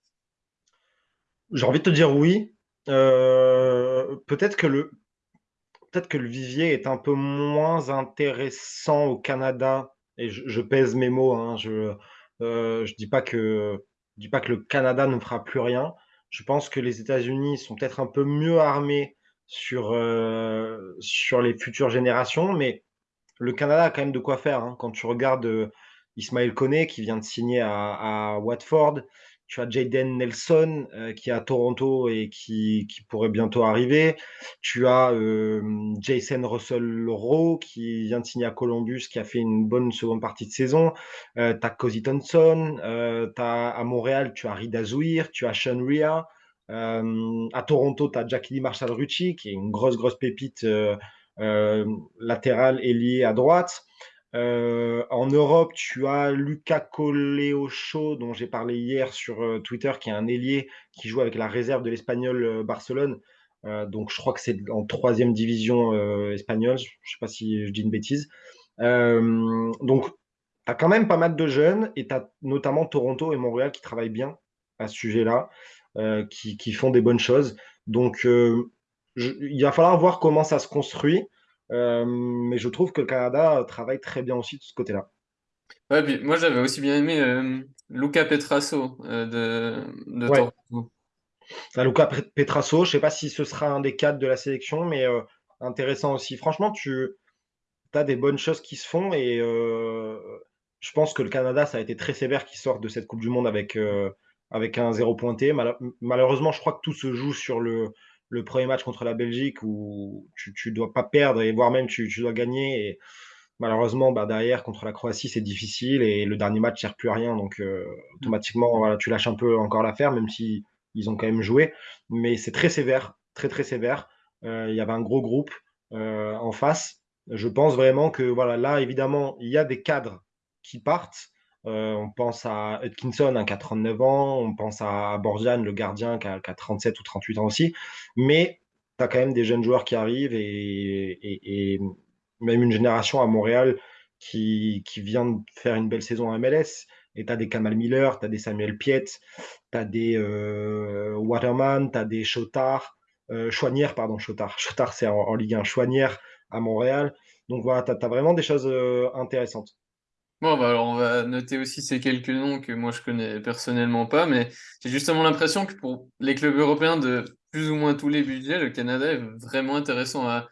J'ai envie de te dire oui, euh, peut-être que le vivier est un peu moins intéressant au Canada et je, pèse mes mots. Hein, je euh, je dis dis pas que le Canada ne fera plus rien. Je pense que les États-Unis sont peut-être un peu mieux armés sur euh, sur les futures générations, mais le Canada a quand même de quoi faire. Hein. Quand tu regardes Ismaël Koné qui vient de signer à Watford, tu as Jaden Nelson euh, qui est à Toronto et qui, qui, pourrait bientôt arriver. Tu as euh, Jason Russell Rowe qui vient de signer à Columbus, qui a fait une bonne seconde partie de saison. Euh, tu as Cozy Thompson. As, à Montréal, tu as Rida Zouir. Tu as Sean Ria. à Toronto, tu as Jackie Marshall Rucci, qui est une grosse, grosse pépite latérale liée à droite. Euh, en Europe, tu as Luca Coleocho, dont j'ai parlé hier sur euh, Twitter, qui est un ailier qui joue avec la réserve de l'Espagnol euh, Barcelone. donc, je crois que c'est en troisième division espagnole. Je ne sais pas si je dis une bêtise. donc, tu as quand même pas mal de jeunes et tu as notamment Toronto et Montréal qui travaillent bien à ce sujet-là, qui, font des bonnes choses. Donc, il va falloir voir comment ça se construit. Euh, mais je trouve que le Canada travaille très bien aussi de ce côté-là. Ouais, moi j'avais aussi bien aimé euh, Luca Petrasso euh, de, de Toronto. Luca Petrasso, je ne sais pas si ce sera un des cadres de la sélection, mais intéressant aussi. Franchement, tu as des bonnes choses qui se font et je pense que le Canada, ça a été très sévère qui sort de cette Coupe du Monde avec, avec un zéro pointé. malheureusement, je crois que tout se joue sur le, le premier match contre la Belgique où tu ne dois pas perdre et voire même tu, tu dois gagner. Et malheureusement, bah, derrière, contre la Croatie, c'est difficile et le dernier match ne sert plus à rien. Donc, euh, automatiquement, voilà, tu lâches un peu encore l'affaire, même si ils ont quand même joué. Mais c'est très sévère, très, très sévère. Euh, il y avait un gros groupe euh, en face. Je pense vraiment que voilà, là, évidemment, il y a des cadres qui partent. Euh, on pense à Hutkinson hein, qui a 39 ans, on pense à Borjan, le gardien, qui a, 37 ou 38 ans aussi. Mais tu as quand même des jeunes joueurs qui arrivent et, même une génération à Montréal qui, vient de faire une belle saison à MLS. Et tu as des Kamal Miller, tu as des Samuel Piet, tu as des euh, Waterman, tu as des Chotard, euh, Chouanière, pardon, Chotard. Chotard, c'est en, Ligue 1, Chouanière à Montréal. Donc voilà, tu as, vraiment des choses intéressantes. Bon, bah alors on va noter aussi ces quelques noms que moi je connais personnellement pas, mais j'ai justement l'impression que pour les clubs européens de plus ou moins tous les budgets, le Canada est vraiment intéressant à,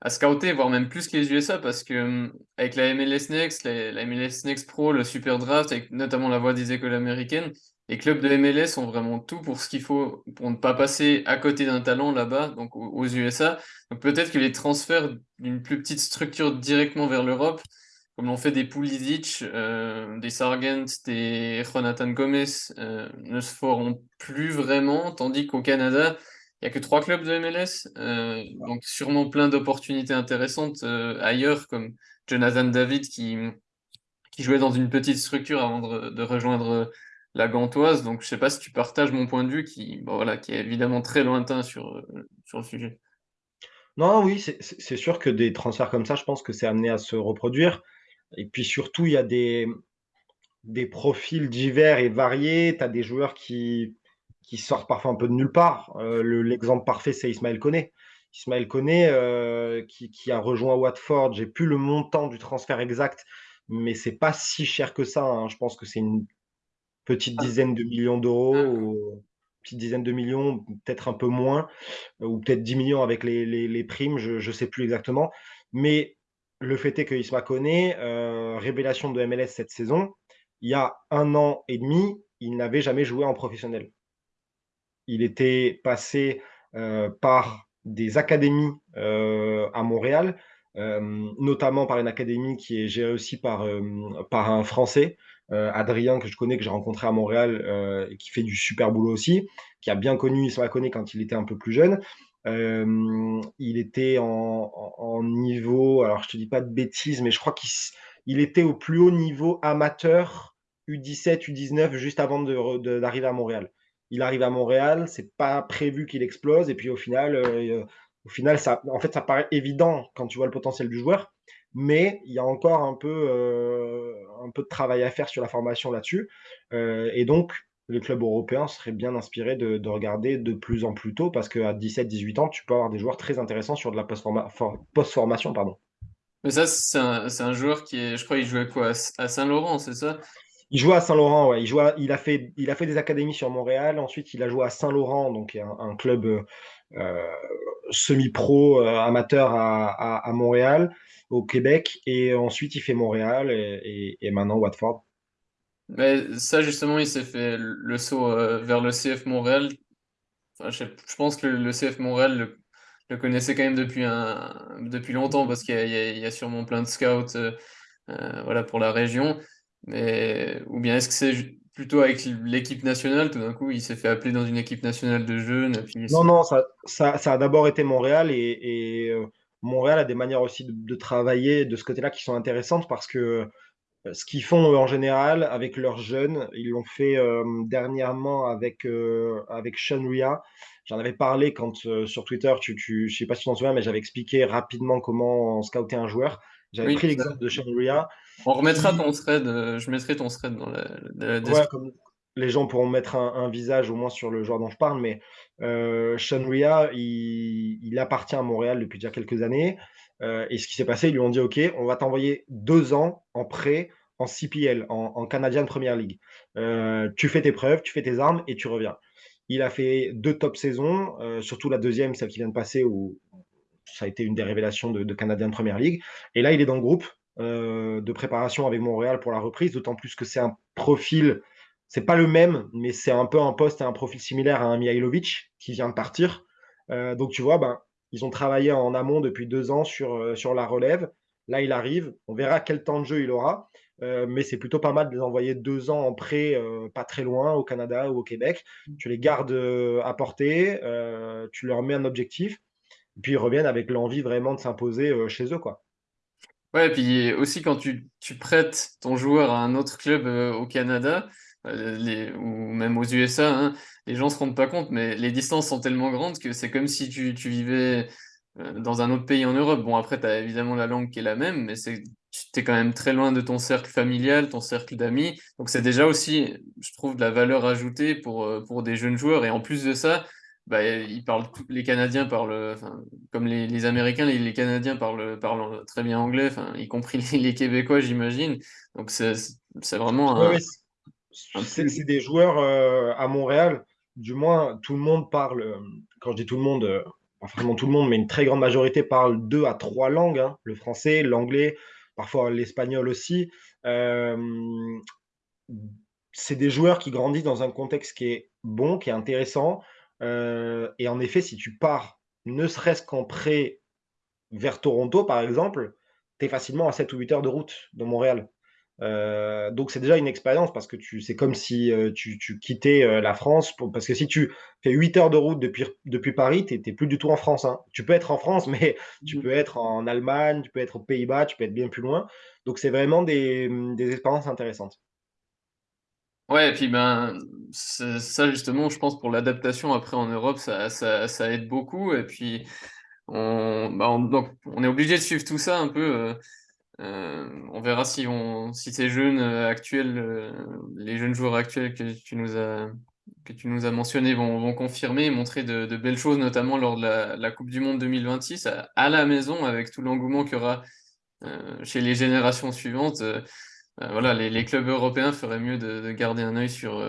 à scouter, voire même plus que les USA, parce que hum, avec la MLS Next, la, MLS Next Pro, le Super Draft, avec notamment la voix des écoles américaines, les clubs de MLS ont vraiment tout pour ce qu'il faut pour ne pas passer à côté d'un talent là-bas, donc aux USA. Donc peut-être que les transferts d'une plus petite structure directement vers l'Europe, comme l'ont fait des Pulisic, euh, des Sargent, des Jonathan Gomez, euh, ne se feront plus vraiment, tandis qu'au Canada, il n'y a que trois clubs de MLS, euh, donc sûrement plein d'opportunités intéressantes ailleurs, comme Jonathan David qui, qui jouait dans une petite structure avant de, de rejoindre la Gantoise. Donc, je sais pas si tu partages mon point de vue qui, bon, voilà, qui est évidemment très lointain sur, sur le sujet. Non, oui, c'est sûr que des transferts comme ça, je pense que c'est amené à se reproduire. Et puis surtout, il y a des, des profils divers et variés. Tu as des joueurs qui, qui sortent parfois un peu de nulle part. Euh, l'exemple parfait, c'est Ismaël Koné. Ismaël Koné, euh, qui, qui, a rejoint Watford, j'ai plus le montant du transfert exact, mais c'est pas si cher que ça. Hein. Je pense que c'est une petite dizaine de millions d'euros, ou petite dizaine de millions, peut-être un peu moins, ou peut-être 10 millions avec les, les, primes, je ne sais plus exactement. Mais le fait est que Isma Koné, euh, révélation de MLS cette saison, il y a un an et demi, il n'avait jamais joué en professionnel. Il était passé euh, par des académies euh, à Montréal, notamment par une académie qui est gérée aussi par, par un Français, euh, Adrien, que je connais, que j'ai rencontré à Montréal, euh, qui fait du super boulot aussi, qui a bien connu Isma Koné quand il était un peu plus jeune. Euh, il était en, niveau, alors je te dis pas de bêtises, mais je crois qu'il était au plus haut niveau amateur U17, U19 juste avant d'arriver à Montréal. Il arrive à Montréal, c'est pas prévu qu'il explose, et puis au final, au final, ça, en fait, ça paraît évident quand tu vois le potentiel du joueur, mais il y a encore un peu, euh, un peu de travail à faire sur la formation là-dessus. Euh, et donc, les clubs européens seraient bien inspirés de, regarder de plus en plus tôt parce qu'à 17-18 ans, tu peux avoir des joueurs très intéressants sur de la post-formation. pardon. Mais ça, c'est un, joueur qui est, je crois, il jouait quoi À Saint-Laurent, c'est ça? Il jouait à Saint-Laurent, ouais. Il, il, a fait, il a fait des académies sur Montréal. Ensuite, il a joué à Saint-Laurent, donc un, un club euh, semi-pro amateur à, Montréal au Québec. Et ensuite, il fait Montréal et, maintenant Watford. Mais ça, justement, il s'est fait le saut euh, vers le CF Montréal. je, pense que le, CF Montréal le, connaissait quand même depuis, un, depuis longtemps parce qu'il y, a sûrement plein de scouts euh, euh, voilà, pour la région. Mais, ou bien est-ce que c'est plutôt avec l'équipe nationale, tout d'un coup, il s'est fait appeler dans une équipe nationale de jeunes. non, non, ça, ça, a d'abord été Montréal et Montréal a des manières aussi de, travailler de ce côté-là qui sont intéressantes parce que ce qu'ils font en général avec leurs jeunes, ils l'ont fait euh, dernièrement avec, euh, avec Sean Ria. J'en avais parlé quand sur Twitter, tu, tu, je sais pas si tu t'en souviens, mais j'avais expliqué rapidement comment scouter un joueur. J'avais pris l'exemple de Sean Ria. On remettra ton thread, je mettrai ton thread dans la, description les gens pourront mettre un, visage au moins sur le joueur dont je parle, mais euh, Sean Ria, il, appartient à Montréal depuis déjà quelques années. Euh, et ce qui s'est passé, ils lui ont dit OK, on va t'envoyer deux ans en prêt en CPL, en, Canadian Premier League. Euh, tu fais tes preuves, tu fais tes armes et tu reviens. Il a fait deux top saisons, surtout la deuxième, celle qui vient de passer, où ça a été une des révélations de, de Canadian Premier League. Et là, il est dans le groupe de préparation avec Montréal pour la reprise, d'autant plus que c'est un profil c'est pas le même, mais c'est un peu un poste et un profil similaire à un Mihailovic qui vient de partir. Euh, donc tu vois, ben, ils ont travaillé en amont depuis deux ans sur, euh, sur la relève. Là, il arrive. On verra quel temps de jeu il aura. Euh, mais c'est plutôt pas mal de les envoyer deux ans en prêt, pas très loin, au Canada ou au Québec. Tu les gardes à portée, tu leur mets un objectif, et puis ils reviennent avec l'envie vraiment de s'imposer chez eux. quoi. Ouais, et puis aussi quand tu, tu, prêtes ton joueur à un autre club au Canada, euh, les, ou même aux USA, hein, les gens se rendent pas compte, mais les distances sont tellement grandes que c'est comme si tu, tu vivais euh, dans un autre pays en Europe. Bon, après, tu as évidemment la langue qui est la même, mais tu es quand même très loin de ton cercle familial, ton cercle d'amis. Donc c'est déjà aussi, je trouve, de la valeur ajoutée pour, euh, pour des jeunes joueurs. Et en plus de ça, bah, ils parlent, les Canadiens parlent, enfin, comme les, les Américains, les, les, Canadiens parlent, parlent très bien anglais, enfin, y compris les, Québécois, j'imagine. Donc c'est vraiment un, c'est des joueurs euh, à Montréal, du moins tout le monde parle, euh, quand je dis tout le monde, euh, pas forcément tout le monde, mais une très grande majorité parle deux à trois langues, hein. le français, l'anglais, parfois l'espagnol aussi. c'est des joueurs qui grandissent dans un contexte qui est bon, qui est intéressant. Et en effet, si tu pars, ne serait-ce qu'en prêt vers Toronto, par exemple, tu es facilement à 7 ou 8 heures de route de Montréal. Heu, donc c'est déjà une expérience parce que tu c'est comme si, heu, tu tu quittais, heu, la France pour parce que si tu fais 8 heures de route depuis depuis Paris, tu es tu es plus du tout en France, hein. Tu peux être en France, mais tu Mmh peux être en Allemagne, tu peux être aux Pays-Bas, tu peux être bien plus loin. Donc c'est vraiment des, des expériences intéressantes. Ouais et puis, ben, ça justement, je pense pour l'adaptation après en Europe, ça ça ça aide beaucoup et puis on on donc on est obligé de suivre tout ça un peu, on verra si on ces jeunes, heu, actuels, heu, les jeunes joueurs actuels que tu nous as que vont confirmer et montrer de belles choses, notamment lors de la coupe du monde 2026 à la maison avec tout l'engouement qu'il y aura, chez les générations suivantes, voilà, les clubs européens feraient mieux de de garder un œil sur,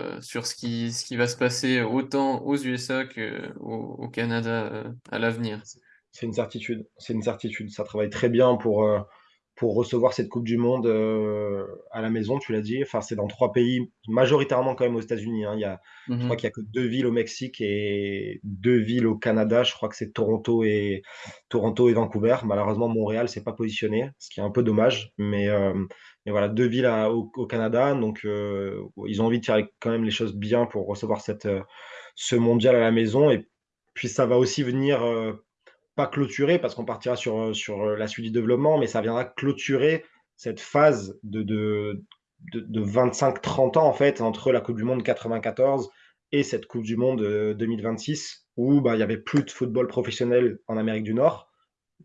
ce qui va se passer autant aux USA qu'au au Canada, à l'avenir. C'est une certitude, c'est une certitude. Ça travaille très bien pour, pour recevoir cette coupe du monde, heu, à la maison, tu l'as dit. Enfin, c'est dans 3 pays, majoritairement quand même aux États-Unis, hein. Il y a je crois mh. qu'il y a que 2 villes au Mexique et 2 villes au Canada. Je crois que c'est Toronto et Toronto et Vancouver. Malheureusement, Montréal s'est pas positionné, ce qui est un peu dommage, mais mais voilà, 2 villes à au au Canada, donc heu, ils ont envie de faire quand même les choses bien pour recevoir cette, ce mondial à la maison et puis ça va aussi venir, pas clôturer parce qu'on partira sur, heu, sur, heu, la suite du développement, mais ça viendra clôturer cette phase de de de de 25-30 ans, en fait, entre la coupe du monde 94 et cette coupe du monde, heu, 2026 où, bah, il y avait plus de football professionnel en Amérique du Nord,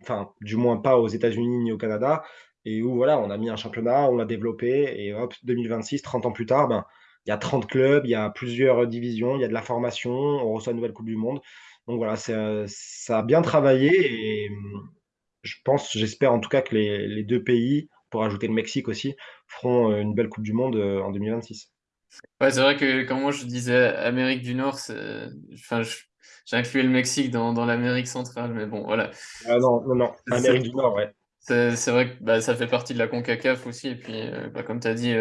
enfin, du moins pas aux États-Unis ni au Canada et où voilà, on a mis un championnat, on l'a développé et hop, 2026, 30 ans plus tard, ben, il y a 30 clubs, il y a plusieurs, divisions, il y a de la formation, on reçoit une nouvelle coupe du monde. Donc voilà, heu, ça a bien travaillé et mmh, je pense, j'espère en tout cas que les les 2 pays, pour ajouter le Mexique aussi, feront, heu, une belle coupe du monde, en 2026. Ouais, c'est vrai que quand moi je disais Amérique du Nord, enfin, je j'incluais le Mexique dans dans l'Amérique centrale, mais bon, voilà. Ah non, non, Amérique du Nord, ouais. c'est vrai que, bah, ça fait partie de la CONCACAF aussi et puis, bah, comme tu as dit,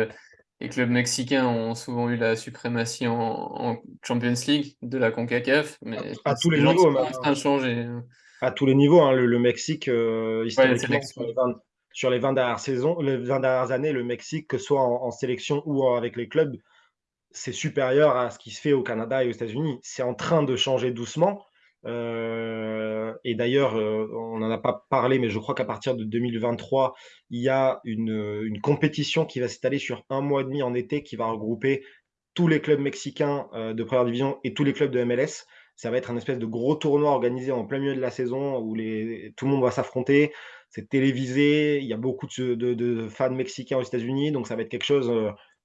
les clubs mexicains ont souvent eu la suprématie en en Champions League de la CONCACAF, À mais à tous les niveaux sont en train de changer, hein. À tous les niveaux, hein, le le Mexique, Ouais, historiquement sur les 20 sur les 20 dernières saisons les 20 dernières années, le Mexique, que ce soit en en sélection ou avec les clubs, c'est supérieur à ce qui se fait au Canada et aux États-Unis. C'est en train de changer doucement, heu et d'ailleurs, heu, on n'en a pas parlé, mais je crois qu'à partir de 2023, il y a une, compétition qui va s'étaler sur un mois et demi en été, qui va regrouper tous les clubs mexicains, heu, de 1 division et tous les clubs de MLS. Ça va être un espèce de gros tournoi organisé en plein milieu de la saison où tout le monde va s'affronter. C'est télévisé, il y a beaucoup de fans mexicains aux États-Unis, donc ça va être quelque chose,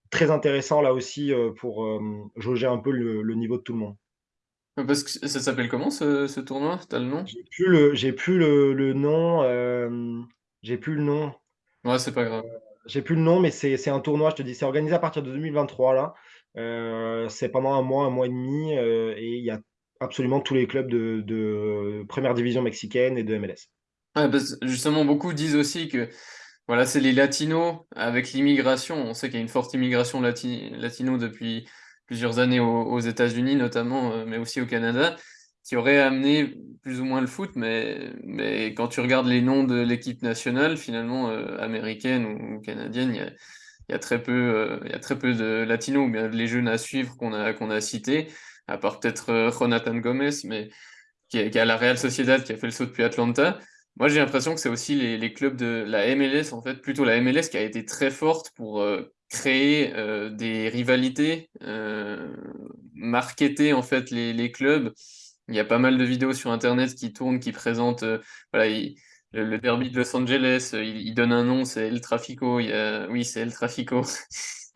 très intéressant là aussi, pour, jauger un peu le niveau de tout le monde. Parce que ça s'appelle comment ce ce tournoi? Tu as le nom? J'ai plus le j'ai plus le le nom, hem, j'ai plus le nom. Ouais, c'est pas grave. J'ai plus le nom, mais c'est c'est un tournoi, je te dis, c'est organisé à partir de 2023 là. Heu, c'est pendant un mois, un mois et demi, heu et il y a absolument tous les clubs de de 1re division mexicaine et de MLS. Ouais, parce justement, beaucoup disent aussi que, voilà, c'est les latinos avec l'immigration. On sait qu'il y a une forte immigration lati latino depuis plusieurs années aux États-Unis notamment, heu, mais aussi au Canada, qui aurait amené plus ou moins le foot, mais quand tu regardes les noms de l'équipe nationale finalement, heu, américaine ou canadienne, il y a très peu, il y a très peu de latinos bien les jeunes à suivre qu'on a qu'on a cités, à part peut-être, heu, Jonathan Gomez, mais qui est qui est à la Real Sociedad, qui a fait le saut depuis Atlanta. Moi, j'ai l'impression que c'est aussi les clubs de la MLS, en fait, plutôt la MLS qui a été très forte pour, heu, créer, heu, des rivalités, heu, marketer, en fait, les clubs. Il y a pas mal de vidéos sur internet qui tournent, qui présentent, voilà, le derby de Los Angeles, il il donne un nom, c'est El Tráfico, il y a oui, c'est El Tráfico.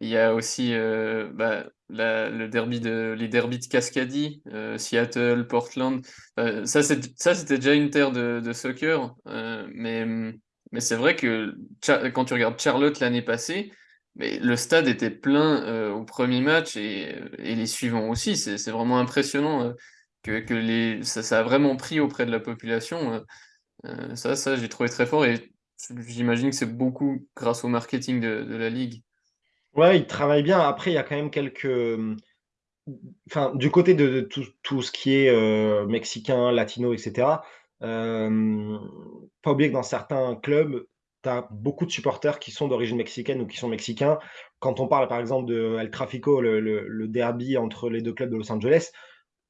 Il y a aussi, heu, bah, le derby de les derbys de Cascadie, heu, Seattle, Portland. Heu, ça, c'était déjà une terre de de soccer, mais mais c'est vrai que quand tu regardes Charlotte l'année passée, mais le stade était plein, au 1er match et et les suivants aussi. C'est vraiment impressionnant, que que les ça a vraiment pris auprès de la population, ça ça, j'ai trouvé très fort et j'imagine que c'est beaucoup grâce au marketing de la ligue. Ouais, il travaille bien. Après, il y a quand même quelques, enfin, du côté de tout tout ce qui est, heu, mexicain, latino et cetera, hem, pas oublier que dans certains clubs, tu as beaucoup de supporters qui sont d'origine mexicaine ou qui sont mexicains. Quand on parle, par exemple, de El Tráfico, le le derby entre les 2 clubs de Los Angeles,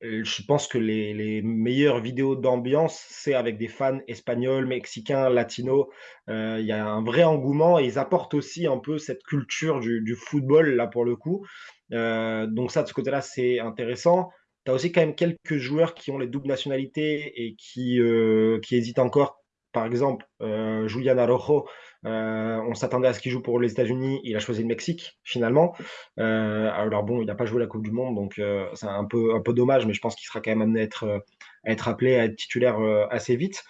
je pense que les meilleures vidéos d'ambiance, c'est avec des fans espagnols, mexicains, latinos. Heu, il y a un vrai engouement et ils apportent aussi un peu cette culture du football, là, pour le coup. Heu, donc ça, de ce côté-là, c'est intéressant. Tu as aussi quand même quelques joueurs qui ont les doubles nationalités et qui, qui hésitent encore. Par exemple, heu, Julián Heu, on s'attendait à ce qu'il joue pour les États-Unis, il a choisi le Mexique, finalement. Heu, alors bon, il n'a pas joué la coupe du monde, donc heu, c'est un peu un dommage, mais je pense qu'il sera quand même amené à être, appelé, à être titulaire, assez vite.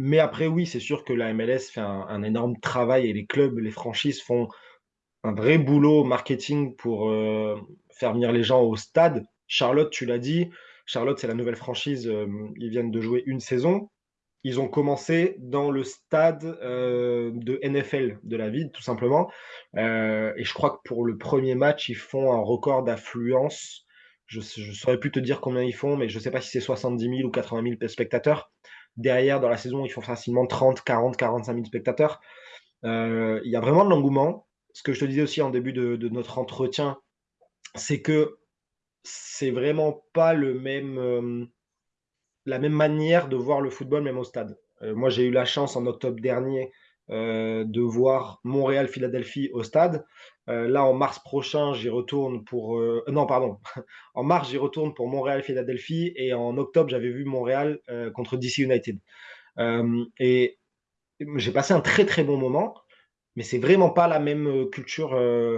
Mais après oui, c'est sûr que la MLS fait un un énorme travail et les clubs, les franchises font un vrai boulot marketing pour, faire venir les gens au stade. Charlotte, tu l'as dit, Charlotte, c'est la nouvelle franchise, ils viennent de jouer une saison. Ils ont commencé dans le stade, heu, de NFL de la ville, tout simplement, heu et je crois que pour le premier match, ils font un record d'affluence. Je je saurais plus te dire combien ils font, mais je sais pas si c'est 70 000 ou 80 000 p spectateurs. Derrière, dans la saison, ils font facilement 30-40-45 000 spectateurs. Heu, il y a vraiment de l'engouement. Ce que je te disais aussi en début de de notre entretien, c'est que c'est vraiment pas le même, la même manière de voir le football, même au stade. Heu, moi, j'ai eu la chance en octobre dernier, heu, de voir Montréal-Philadelphie au stade. Heu, là, en mars prochain, j'y retourne pour, non, pardon, en mars, j'y retourne pour Montréal-Philadelphie et en octobre, j'avais vu Montréal, contre DC United. Et j'ai passé un très, très bon moment, mais c'est vraiment pas la même, culture,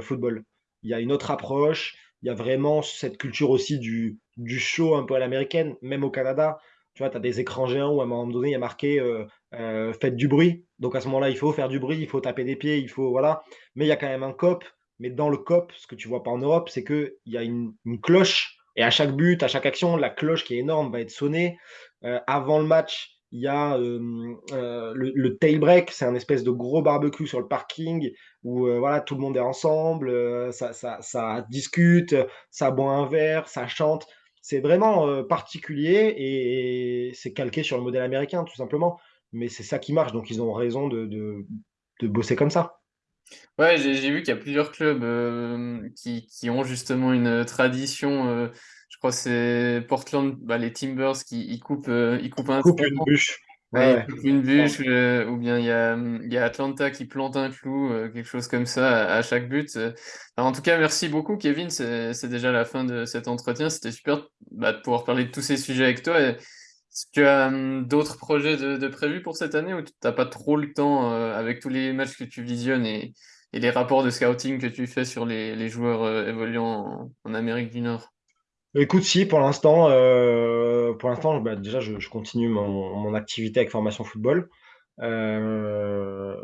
football. Il y a une autre approche, il y a vraiment cette culture aussi du du show un peu à l'américaine, même au Canada. Tu vois, tu as des écrans géants où à un moment donné, il y a marqué, heu heu: «Faites du bruit». Donc à ce moment-là, il faut faire du bruit, il faut taper des pieds, il faut voilà. Mais il y a quand même un cop, mais dans le cop, ce que tu vois pas en Europe, c'est qu'il y a une cloche et à chaque but, à chaque action, la cloche qui est énorme va être sonnée. Heu, avant le match, il y a, le tail break, c'est un espèce de gros barbecue sur le parking où, voilà, tout le monde est ensemble, ça discute, ça boit un verre, ça chante. C'est vraiment, heu, particulier et c'est calqué sur le modèle américain, tout simplement. Mais c'est ça qui marche, donc ils ont raison de de de bosser comme ça. Ouais, j'ai vu qu'il y a plusieurs clubs, hem, qui qui ont justement une, heu, tradition, je crois que c'est Portland, bah, les Timbers qui ils coupent, ils coupent un tronc, une bûche. Ouais, une bûche, heu, ou bien il y a, mmh, il y a Atlanta qui plante un clou, heu, quelque chose comme ça à à chaque but. Alors en tout cas, merci beaucoup Kevin, c'est c'est déjà la fin de cet entretien. C'était super, bah, de pouvoir parler de tous ces sujets avec toi et est-ce que tu as, mmh, d'autres projets de de prévus pour cette année ou tu as pas trop le temps, heu, avec tous les matchs que tu visionnes et et les rapports de scouting que tu fais sur les les joueurs, heu, évoluant en en Amérique du Nord? Écoute, si, pour l'instant, l'instant, bah, déjà, je continue mon activité avec Formation Football. Heu,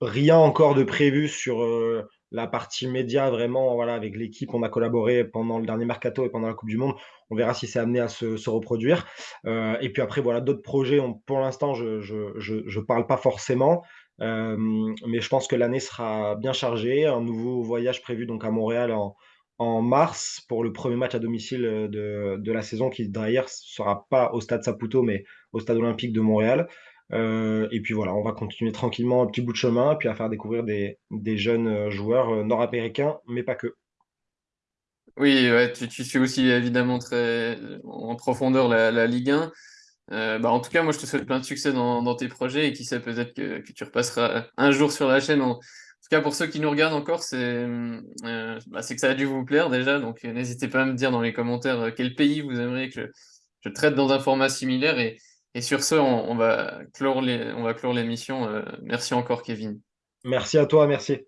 rien encore de prévu sur, heu, la partie média vraiment, voilà, avec l'équipe, on a collaboré pendant le dernier mercato et pendant la coupe du monde. On verra si c'est amené à se reproduire. Et puis après, voilà, d'autres projets, pour l'instant, je je je je parle pas forcément, mais je pense que l'année sera bien chargée. Un nouveau voyage prévu donc à Montréal en en mars pour le premier match à domicile, heu, de de la saison qui d'ailleurs sera pas au stade Saputo, mais au stade olympique de Montréal. Heu et puis voilà, on va continuer tranquillement un petit bout de chemin, puis à faire découvrir des des jeunes, heu, joueurs, nord-américains, mais pas que. Oui, tu tu suis aussi évidemment très en profondeur la Ligue 1. Heu, bah, en tout cas, moi, je te souhaite plein de succès dans dans tes projets et qui sait, peut-être que que tu repasseras un jour sur la chaîne. En pour ceux qui nous regardent encore, c'est, heu, bah, c'est que ça a dû vous plaire déjà, donc heu, n'hésitez pas à me dire dans les commentaires, heu, quel pays vous aimeriez que je traite dans un format similaire et sur ce, on va clore l'émission, merci encore Kevin. Merci à toi, merci.